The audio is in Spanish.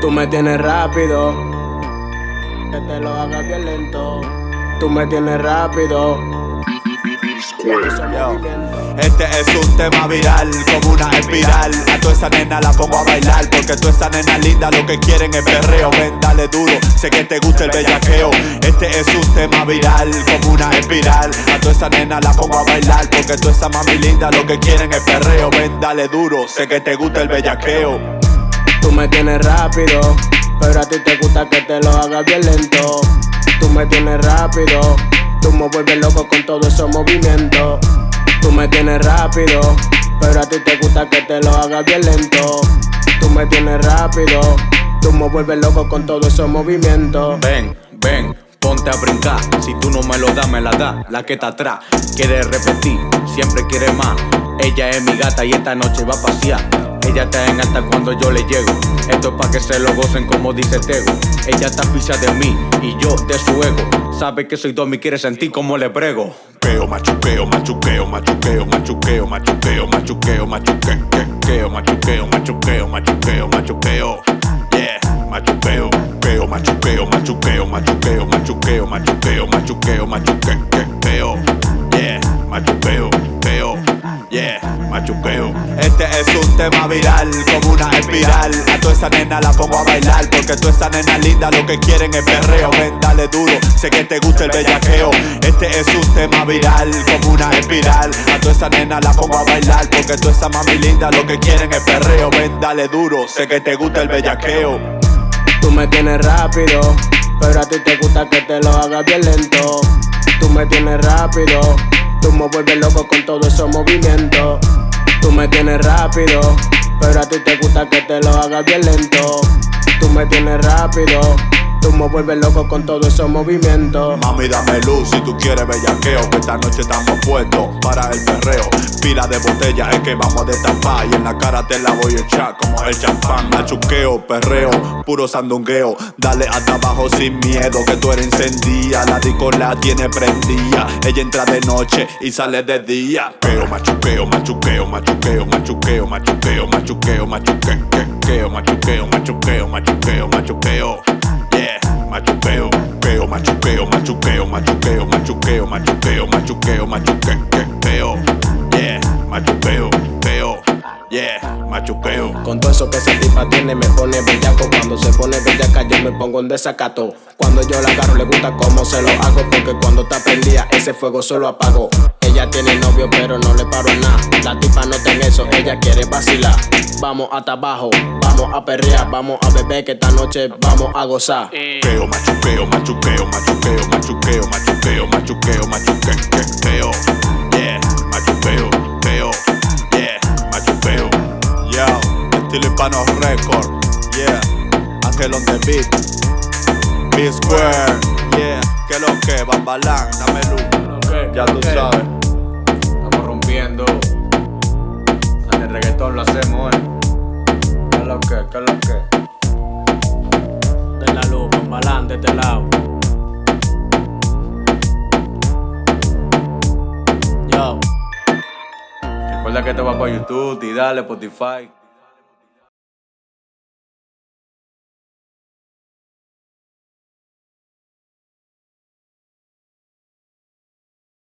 Tú me tienes rápido, que te lo haga violento. Tú me tienes rápido. Este es un tema viral, como una espiral. A toda esa nena la pongo a bailar Porque toda esa nena linda lo que quieren es perreo. Ven, dale duro, sé que te gusta el bellaqueo. Este es un tema viral, como una espiral. A toda esa nena la pongo a bailar Porque toda esa mami linda lo que quieren es perreo. Ven, dale duro, sé que te gusta el bellaqueo Tú me tienes rápido, pero a ti te gusta que te lo haga violento Tú me tienes rápido Tú me vuelves loco con todo esos movimientos. Tú me tienes rápido, pero a ti te gusta que te lo haga violento. Tú me tienes rápido, tú me vuelves loco con todo esos movimientos. Ven, ven, ponte a brincar. Si tú no me lo das, me la da. La que está atrás quiere repetir, siempre quiere más. Ella es mi gata y esta noche va a pasear. Ella está en alta cuando yo le llego. Esto es pa' que se lo gocen como dice Tego. Ella está ficha de mí y yo de su ego. Sabe que soy Domi, quiere sentir como le prego. Peo, machuqueo, machuqueo, machuqueo, machuqueo, machuqueo, machuqueo, machuqueo, machuqueo, machuqueo, machuqueo, machuqueo, yeah, machuqueo, peo, machuqueo, machuqueo, machuqueo, machuqueo, machuqueo, machuqueo, machuqueo, yeah, machuqueo, machuqueo. Este es un tema viral, como una espiral. A toda esa nena la pongo a bailar Porque toda esa nena linda lo que quieren es perreo. Ven, dale duro, sé que te gusta el bellaqueo. Este es un tema viral, como una espiral. A toda esa nena la pongo a bailar Porque toda esa mami linda lo que quieren es perreo. Ven, dale duro, sé que te gusta el bellaqueo. Tú me tienes rápido, pero a ti te gusta que te lo haga violento Tú me tienes rápido, tú me vuelves loco con todo esos movimientos Tú me tienes rápido, pero a ti te gusta que te lo haga bien lento. Tú me tienes rápido, tú me vuelves loco con todos esos movimientos. Mami, dame luz si tú quieres bellaqueo, que esta noche estamos puestos para el perreo. Pila de botella es que vamos a destapar y en la cara te la voy a echar como el champán. Machuqueo, perreo, puro sandungueo. Dale hasta abajo sin miedo que tú eres encendida. La disco la tiene prendida. Ella entra de noche y sale de día. Pero machuqueo, machuqueo, machuqueo, machuqueo, machuqueo, machuqueo, machuqueo, machuqueo, machuqueo, machuqueo, machuqueo. Yeah, machuqueo, peo, machuqueo, machuqueo, machuqueo, machuqueo, machuqueo, machuqueo, machuqueo. Eso que esa tipa tiene me pone bellaco. Cuando se pone bellaca yo me pongo en desacato. Cuando yo la agarro le gusta cómo se lo hago Porque cuando está prendida ese fuego solo apago. Ella tiene novio pero no le paro nada. La tipa no tiene eso, ella quiere vacilar. Vamos hasta abajo, vamos a perrear Vamos a beber que esta noche vamos a gozar. Peo, machuqueo, machuqueo, machuqueo, machuqueo, machuqueo, machuqueo, machuqueo yeah. Ángel on the beat. B Square, yeah. Que lo que, Bambalán, dame luz. ya tú sabes. Estamos rompiendo. En el reggaetón lo hacemos, eh. Que lo que, que lo que. De la luz, Bambalán de este lado. Yo. Recuerda que te va por YouTube y dale Spotify.